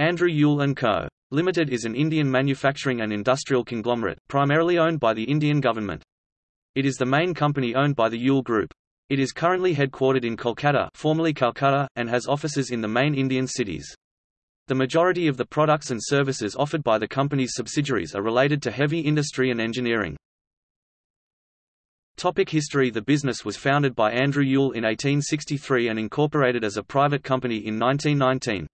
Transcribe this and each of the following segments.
Andrew Yule & Co. Limited is an Indian manufacturing and industrial conglomerate, primarily owned by the Indian government. It is the main company owned by the Yule Group. It is currently headquartered in Kolkata formerly Calcutta, and has offices in the main Indian cities. The majority of the products and services offered by the company's subsidiaries are related to heavy industry and engineering. Topic history The business was founded by Andrew Yule in 1863 and incorporated as a private company in 1919.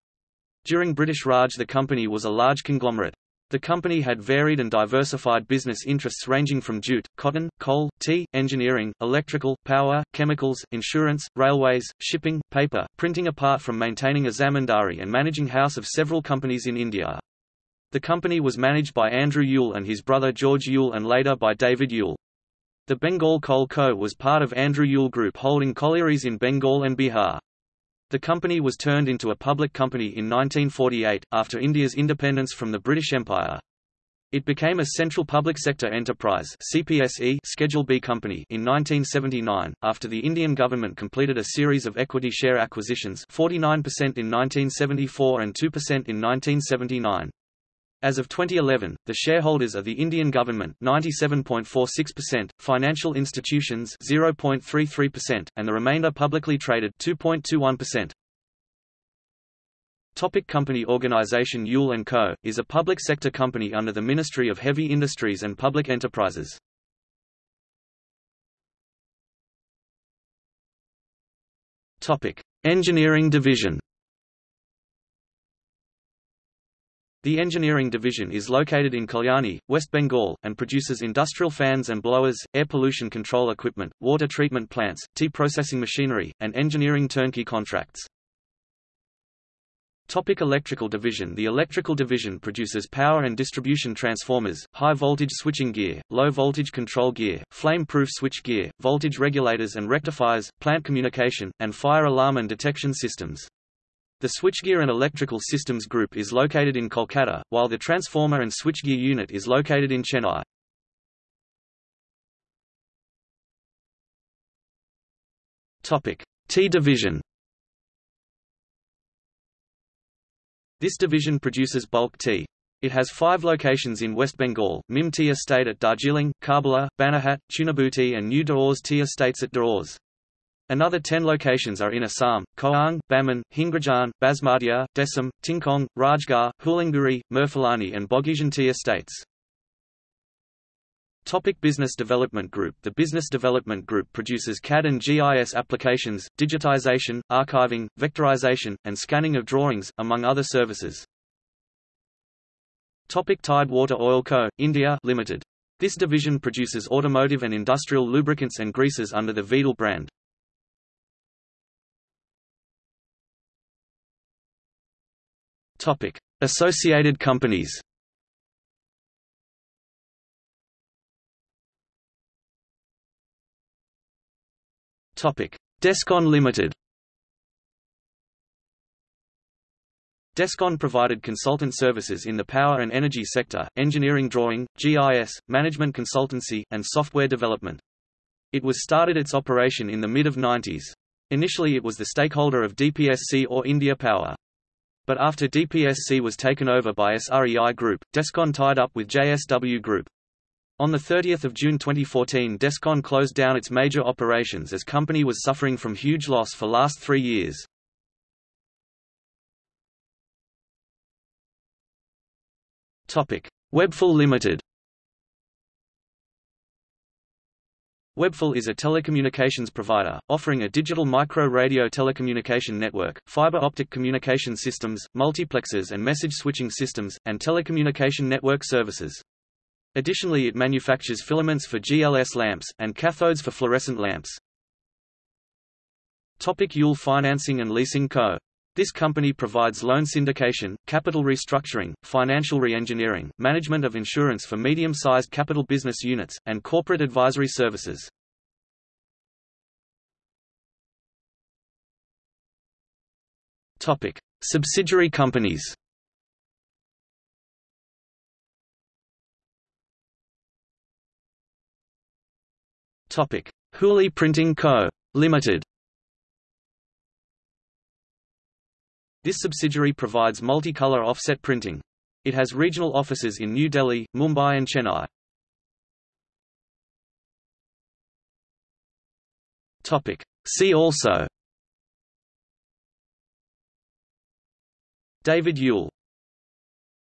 During British Raj the company was a large conglomerate. The company had varied and diversified business interests ranging from jute, cotton, coal, tea, engineering, electrical, power, chemicals, insurance, railways, shipping, paper, printing apart from maintaining a zamindari and managing house of several companies in India. The company was managed by Andrew Yule and his brother George Yule and later by David Yule. The Bengal Coal Co. was part of Andrew Yule Group holding collieries in Bengal and Bihar. The company was turned into a public company in 1948, after India's independence from the British Empire. It became a central public sector enterprise CPSE Schedule B company in 1979, after the Indian government completed a series of equity share acquisitions 49% in 1974 and 2% in 1979. As of 2011, the shareholders are the Indian government 97.46%, financial institutions 0.33%, and the remainder publicly traded 2.21%. Topic company organization Yule & Co., is a public sector company under the Ministry of Heavy Industries and Public Enterprises. Topic. Engineering division The engineering division is located in Kalyani, West Bengal, and produces industrial fans and blowers, air pollution control equipment, water treatment plants, tea processing machinery, and engineering turnkey contracts. Topic electrical division The electrical division produces power and distribution transformers, high-voltage switching gear, low-voltage control gear, flame-proof switch gear, voltage regulators and rectifiers, plant communication, and fire alarm and detection systems. The switchgear and electrical systems group is located in Kolkata, while the transformer and switchgear unit is located in Chennai. Topic: Tea division. This division produces bulk tea. It has five locations in West Bengal, Mim Tea Estate at Darjeeling, Karbala, Banarhat, Chunabhuti and New Dooars Tea Estates at Dooars. Another ten locations are in Assam, Koang, Baman, Hingrajan, Basmatia, Desam, Tingkong, Rajgarh, Hoolanguri, Murphalani and Boghijan estates. Topic Business Development Group The Business Development Group produces CAD and GIS applications, digitization, archiving, vectorization, and scanning of drawings, among other services. Topic Tide Water Oil Co., India Limited. This division produces automotive and industrial lubricants and greases under the Veedol brand. Topic: Associated companies. Topic: Descon Limited. Descon provided consultant services in the power and energy sector, engineering drawing, GIS, management consultancy, and software development. It was started its operation in the mid-of-90s. Initially it was the stakeholder of DPSC or India Power. But after DPSC was taken over by SREI Group, Descon tied up with JSW Group. On 30 June 2014 Descon closed down its major operations as company was suffering from huge loss for last three years. Webfil Limited Webfil is a telecommunications provider, offering a digital micro-radio telecommunication network, fiber optic communication systems, multiplexers and message switching systems, and telecommunication network services. Additionally it manufactures filaments for GLS lamps, and cathodes for fluorescent lamps. Topic Yule Financing and Leasing Co. This company provides loan syndication, capital restructuring, financial re-engineering, management of insurance for medium-sized capital business units, and corporate advisory services. Topic: Subsidiary companies. Topic: Printing Co. Limited. This subsidiary provides multicolor offset printing. It has regional offices in New Delhi, Mumbai and Chennai. Topic. See also David Yule